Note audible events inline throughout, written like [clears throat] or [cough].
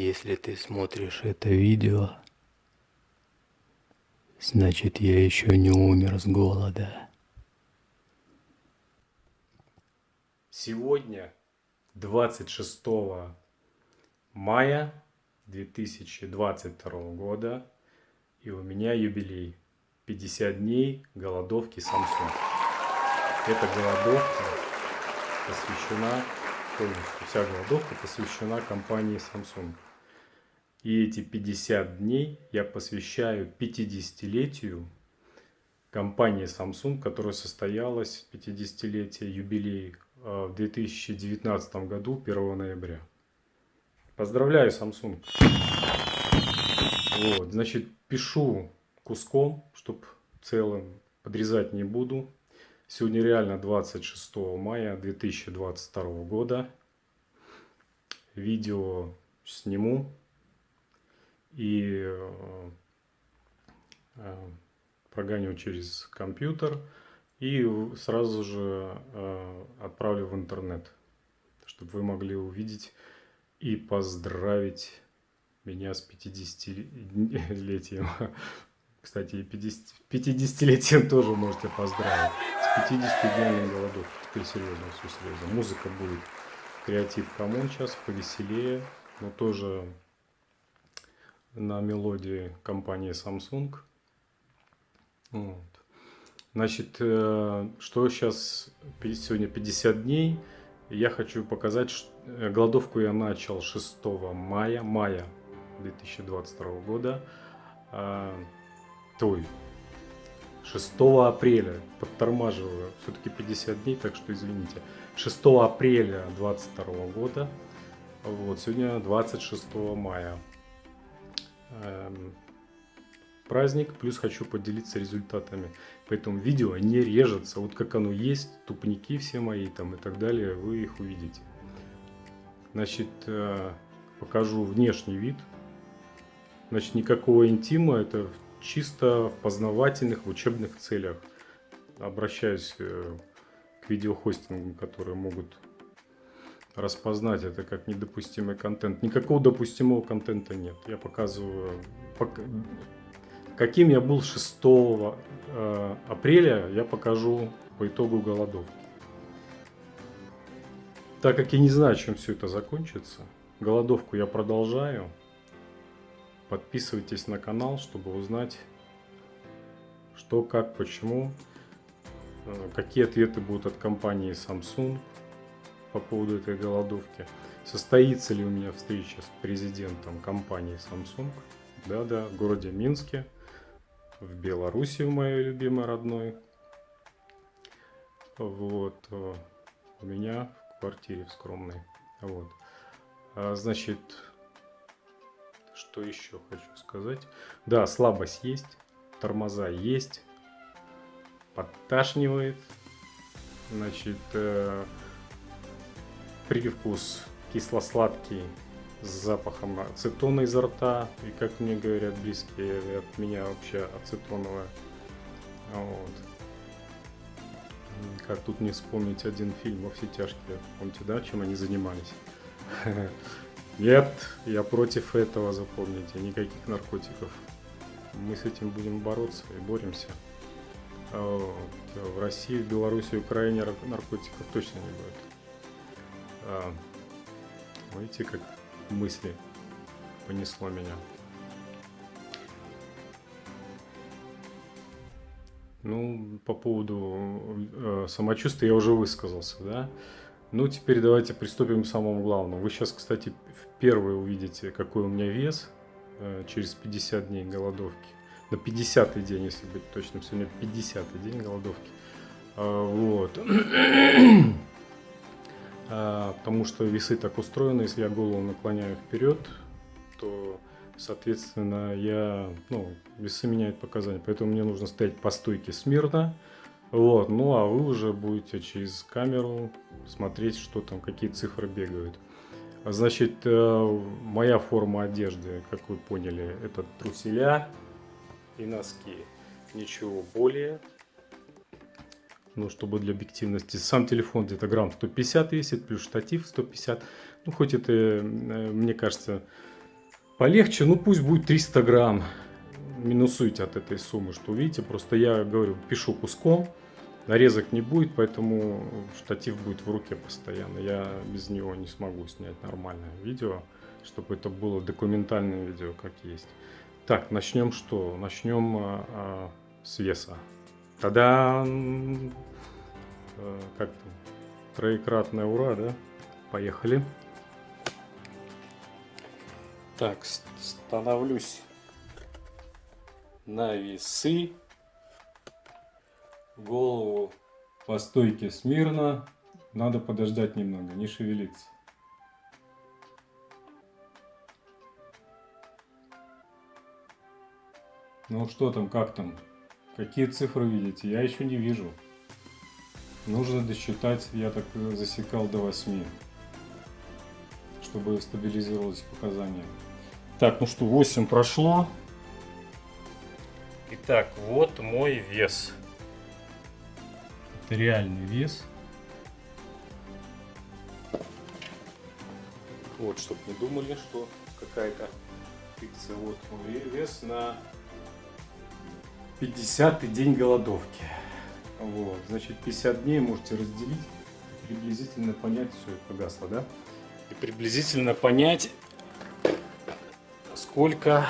Если ты смотришь это видео, значит я еще не умер с голода. Сегодня, 26 мая 2022 года, и у меня юбилей. 50 дней голодовки Samsung. Эта голодовка посвящена полностью, вся голодовка посвящена компании Samsung. И эти 50 дней я посвящаю 50-летию компании Samsung, которая состоялась 50-летие юбилей э, в 2019 году 1 ноября. Поздравляю, Samsung! Вот, значит, пишу куском, чтобы целым подрезать не буду. Сегодня реально 26 мая 2022 года. Видео сниму и э, э, прогоню через компьютер и сразу же э, отправлю в интернет, чтобы вы могли увидеть и поздравить меня с 50-летием. [laughs] Кстати, 50-летием тоже можете поздравить. С 50 днями голодовки. Теперь серьезно, все серьезно. Музыка будет. Креатив коммун сейчас, повеселее. Но тоже на мелодии компании Samsung. Вот. Значит, э, что сейчас, сегодня 50 дней. Я хочу показать, э, голодовку я начал 6 мая, мая 2022 года. А, той 6 апреля, подтормаживаю, все-таки 50 дней, так что извините. 6 апреля 22 года, вот, сегодня 26 мая. Эм, праздник, плюс хочу поделиться результатами. Поэтому видео не режется, вот как оно есть, тупники все мои там и так далее, вы их увидите. Значит, э, покажу внешний вид. Значит, никакого интима, это чисто в познавательных, в учебных целях. Обращаюсь э, к видеохостингам, которые могут распознать это как недопустимый контент. Никакого допустимого контента нет. Я показываю, каким я был 6 э, апреля, я покажу по итогу голодовки. Так как я не знаю, чем все это закончится, голодовку я продолжаю. Подписывайтесь на канал, чтобы узнать, что, как, почему, э, какие ответы будут от компании Samsung по поводу этой голодовки. Состоится ли у меня встреча с президентом компании Samsung? Да-да, в городе Минске, в Беларуси, в моей любимой родной. Вот, э, у меня в квартире в скромной. Вот. А, значит, что еще хочу сказать? Да, слабость есть, тормоза есть, подташнивает. Значит, э, привкус кисло-сладкий с запахом ацетона изо рта. И как мне говорят близкие от меня вообще ацетоновая. Вот. Как тут не вспомнить один фильм «Во все тяжкие». Помните, да, чем они занимались? [laughs] Нет, я против этого, запомните, никаких наркотиков. Мы с этим будем бороться и боремся. А в России, в Беларуси, Украине наркотиков точно не будет. А, видите, как мысли понесло меня. Ну, по поводу э, самочувствия я уже высказался, да. Ну, теперь давайте приступим к самому главному. Вы сейчас, кстати, впервые увидите, какой у меня вес э, через 50 дней голодовки. На 50 день, если быть точным, сегодня 50 день голодовки. А, вот. А, потому что весы так устроены, если я голову наклоняю вперед, то, соответственно, я, ну, весы меняют показания. Поэтому мне нужно стоять по стойке смирно, вот, ну а вы уже будете через камеру смотреть, что там, какие цифры бегают. Значит, э, моя форма одежды, как вы поняли, это труселя и носки. Ничего более. Ну, чтобы для объективности. Сам телефон где-то грамм 150 весит, плюс штатив 150. Ну, хоть это, э, мне кажется, полегче, ну пусть будет 300 грамм. Минусуйте от этой суммы, что видите. Просто я говорю, пишу куском. Нарезок не будет, поэтому штатив будет в руке постоянно. Я без него не смогу снять нормальное видео, чтобы это было документальное видео, как есть. Так, начнем что? Начнем а, а, с веса. Тогда а, как там? Троекратное ура, да? Поехали. Так, становлюсь на весы. Голову по стойке смирно. Надо подождать немного, не шевелиться. Ну что там, как там? Какие цифры видите? Я еще не вижу. Нужно досчитать, я так засекал до 8, чтобы стабилизировалось показания. Так, ну что, 8 прошло. Итак, вот мой вес. Это реальный вес. Вот, чтобы не думали, что какая-то фикция. Вот мой вес на 50 день голодовки. Вот, значит, 50 дней можете разделить, приблизительно понять, все, погасло, да? И приблизительно понять, сколько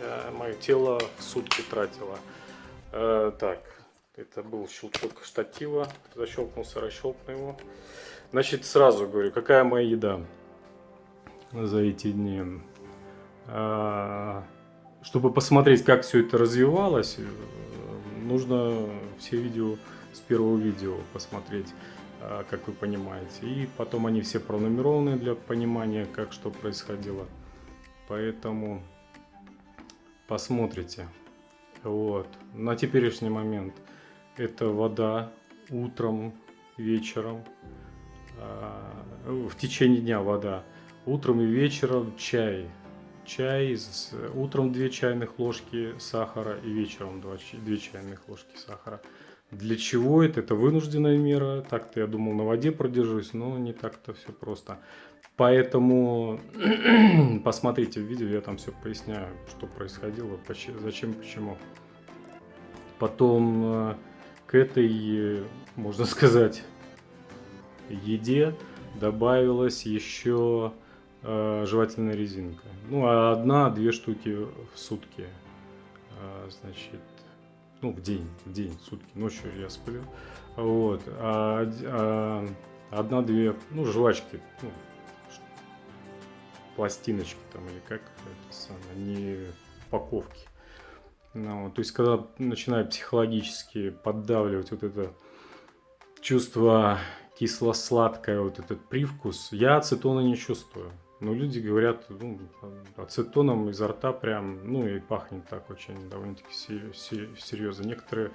э, мое тело в сутки тратило. Э, так, это был щелчок штатива, защелкнулся, расщелкнул его. Значит, сразу говорю, какая моя еда за эти дни. Э, чтобы посмотреть, как все это развивалось, нужно все видео с первого видео посмотреть, а, как вы понимаете. И потом они все пронумерованы для понимания, как что происходило. Поэтому посмотрите. Вот. На теперешний момент это вода утром, вечером, а, в течение дня вода. Утром и вечером чай чай, с, утром 2 чайных ложки сахара и вечером 2, 2 чайных ложки сахара. Для чего это? Это вынужденная мера. Так-то я думал на воде продержусь, но не так-то все просто. Поэтому [clears throat] посмотрите видео, я там все поясняю, что происходило, зачем, почему. Потом э, к этой, можно сказать, еде добавилась еще э, жевательная резинка. Ну, а одна-две штуки в сутки. Э, значит, ну, в день, в день, в сутки. Ночью я сплю. Вот. А, а одна-две, ну, жвачки, ну, пластиночки там, или как это самое, не упаковки. Ну, то есть, когда начинает психологически поддавливать вот это чувство кисло-сладкое, вот этот привкус, я ацетона не чувствую. Но люди говорят, ну, ацетоном изо рта прям, ну и пахнет так очень довольно-таки серьезно. Некоторые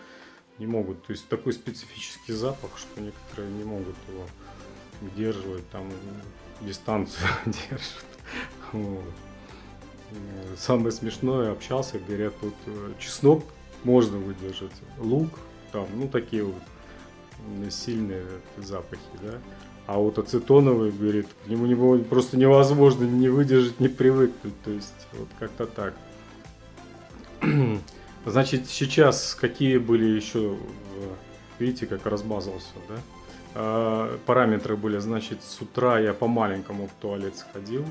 не могут, то есть такой специфический запах, что некоторые не могут его удерживать, там дистанцию [laughs] держат. Вот. Самое смешное, общался, говорят, вот э, чеснок можно выдержать, лук, там, ну такие вот сильные запахи, да. А вот ацетоновый, говорит, к нему не, просто невозможно не выдержать, не привыкнуть. То есть, вот как-то так. [clears throat] Значит, сейчас какие были еще, видите, как размазался, да? А, параметры были, значит, с утра я по маленькому в туалет сходил.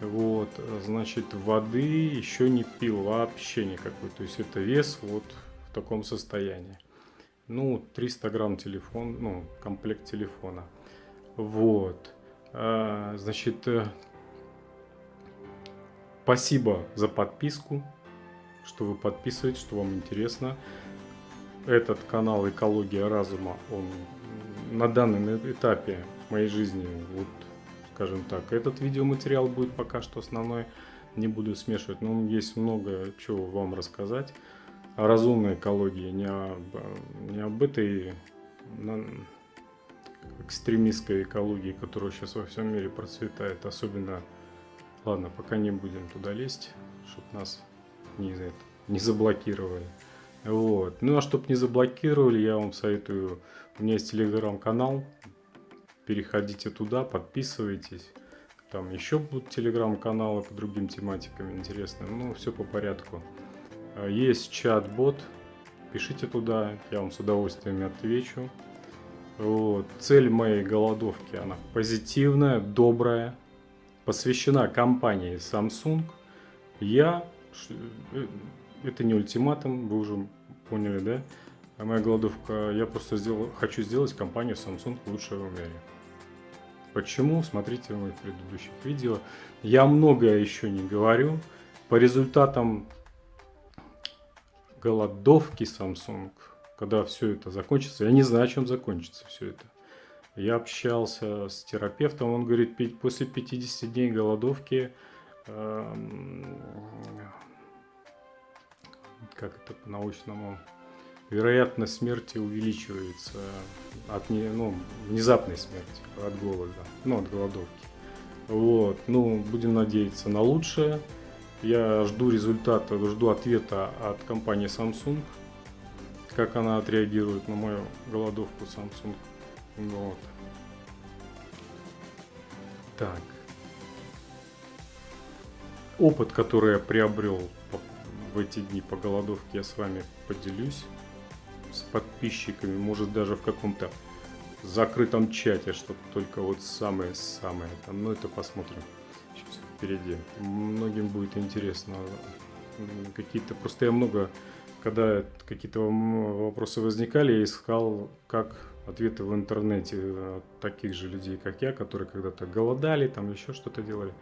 Вот, значит, воды еще не пил вообще никакой. То есть, это вес вот в таком состоянии. Ну, 300 грамм телефон, ну, комплект телефона. Вот. А, значит, э, спасибо за подписку, что вы подписываетесь, что вам интересно. Этот канал «Экология разума», он на данном этапе моей жизни, вот, скажем так, этот видеоматериал будет пока что основной, не буду смешивать, но есть много чего вам рассказать о разумной экологии, не об, не об этой экстремистской экологии, которая сейчас во всем мире процветает, особенно, ладно, пока не будем туда лезть, чтобы нас не, не заблокировали. Вот. Ну а чтобы не заблокировали, я вам советую, у меня есть телеграм-канал, переходите туда, подписывайтесь. там еще будут телеграм-каналы по другим тематикам интересным. Ну, все по порядку. А, есть чат-бот, пишите туда, я вам с удовольствием отвечу. Вот. Цель моей голодовки, она позитивная, добрая, посвящена компании Samsung. Я, э, это не ультиматум, вы уже поняли, да? А моя голодовка, я просто сделал, хочу сделать компанию Samsung лучшей в мире. Почему? Смотрите в моих предыдущих видео. Я многое еще не говорю. По результатам голодовки Samsung, когда все это закончится, я не знаю, чем закончится все это. Я общался с терапевтом, он говорит, после 50 дней голодовки, э, как это по-научному, вероятность смерти увеличивается от не, ну, внезапной смерти, от голода, ну, от голодовки. Вот, ну, будем надеяться на лучшее. Я жду результата, жду ответа от компании Samsung, как она отреагирует на мою голодовку Samsung. Вот. Так. Опыт, который я приобрел в эти дни по голодовке, я с вами поделюсь с подписчиками, может даже в каком-то закрытом чате, что только вот самое-самое. Там, ну это посмотрим впереди. Многим будет интересно. Какие-то просто я много, когда какие-то вопросы возникали, я искал, как ответы в интернете от таких же людей, как я, которые когда-то голодали, там еще что-то делали.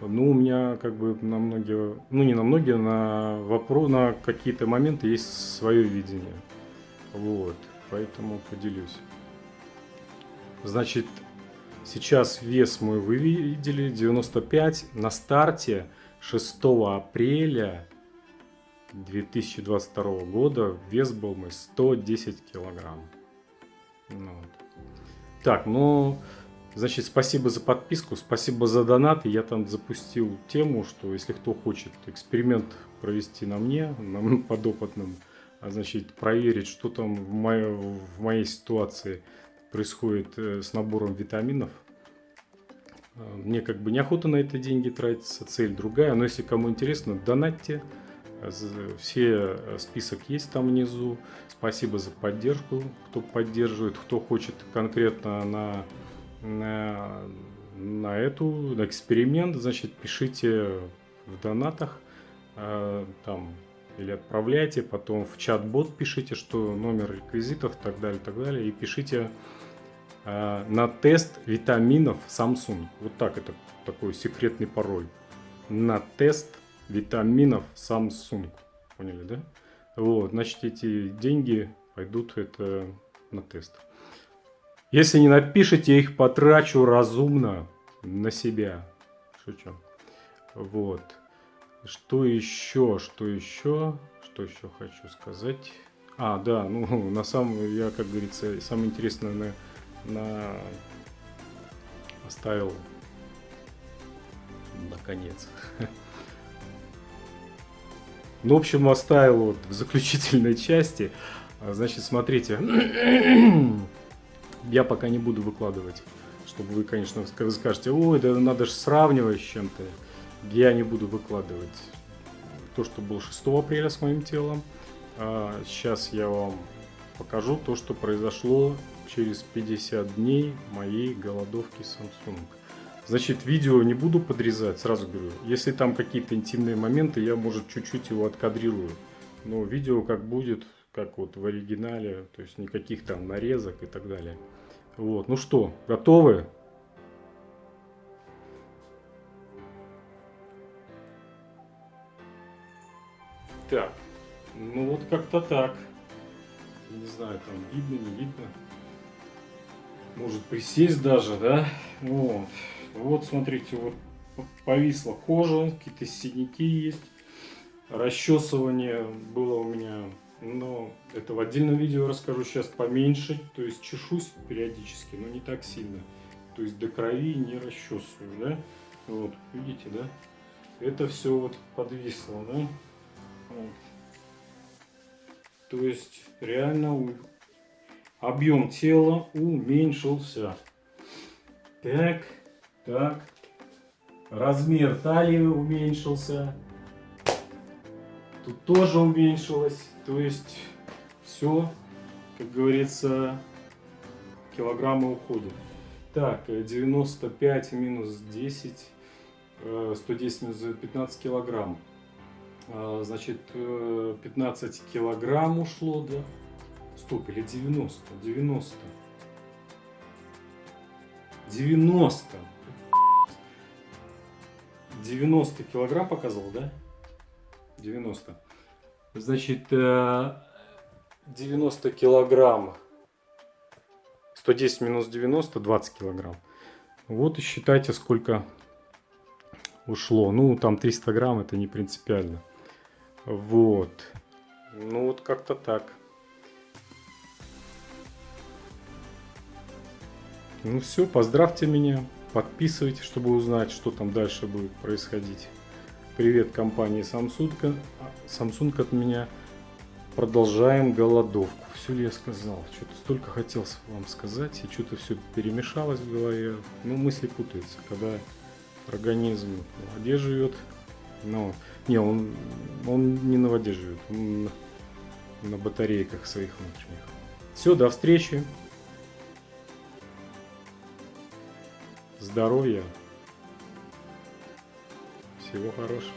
Ну, у меня как бы на многие, ну не на многие, на вопрос, на какие-то моменты есть свое видение. Вот, поэтому поделюсь. Значит, сейчас вес мой вы видели, 95. На старте 6 апреля 2022 года вес был мой 110 килограмм. Ну, вот. Так, ну, значит, спасибо за подписку, спасибо за донат. Я там запустил тему, что если кто хочет эксперимент провести на мне, на [laughs] подопытном, а значит проверить, что там в, моей, в моей ситуации происходит э, с набором витаминов. Э, мне как бы неохота на это деньги тратиться, цель другая, но если кому интересно, донатьте. Все э, список есть там внизу. Спасибо за поддержку, кто поддерживает, кто хочет конкретно на, на, на эту, на эксперимент, значит, пишите в донатах. Там или отправляйте, потом в чат-бот пишите, что номер реквизитов, так далее, так далее, и пишите э, на тест витаминов Samsung. Вот так, это такой секретный пароль. На тест витаминов Samsung. Поняли, да? Вот, значит, эти деньги пойдут это на тест. Если не напишите, я их потрачу разумно на себя. Шучу. Вот. Что еще, что еще, что еще хочу сказать? А, да, ну, на самом, я, как говорится, самое интересное на, на оставил наконец. [laughs] Ну, в общем, оставил вот в заключительной части. А, значит, смотрите, [clears throat] я пока не буду выкладывать, чтобы вы, конечно, вы скажете, ой, да надо же сравнивать с чем-то я не буду выкладывать то, что было 6 апреля с моим телом. А сейчас я вам покажу то, что произошло через 50 дней моей голодовки Samsung. Значит, видео не буду подрезать, сразу говорю. Если там какие-то интимные моменты, я, может, чуть-чуть его откадрирую. Но видео как будет, как вот в оригинале, то есть никаких там нарезок и так далее. Вот, ну что, готовы? Так, ну вот как-то так. Не знаю, там видно, не видно. Может присесть даже, да? Вот. Вот, смотрите, вот повисла кожа, какие-то синяки есть. Расчесывание было у меня, но это в отдельном видео расскажу сейчас поменьше. То есть чешусь периодически, но не так сильно. То есть до крови не расчесываю, да? Вот, видите, да? Это все вот подвисло, да? То есть реально объем тела уменьшился. Так, так, Размер талии уменьшился. Тут тоже уменьшилось. То есть все, как говорится, килограммы уходят. Так, э, 95 минус 10, э, 110 минус 15 килограмм. А, Значит, э, 15 килограмм ушло, да? Стоп, или 90? 90. 90. 90 килограмм показывал, да? 90. Значит, э, 90 килограмм. 110 минус 90, 20 килограмм. Вот и считайте, сколько ушло. Ну, там 300 грамм, это не принципиально. Вот. Ну, вот как-то так. Ну все, поздравьте меня, подписывайтесь, чтобы узнать, что там дальше будет происходить. Привет компании Samsung, Samsung от меня. Продолжаем голодовку. Все ли я сказал? Что-то столько хотел вам сказать, и что-то все перемешалось в голове. Ну, мысли путаются, когда организм в воде живет. Но, не, он, он не на воде живет, он на батарейках своих внутренних. Все, до встречи. Здоровья. Всего хорошего.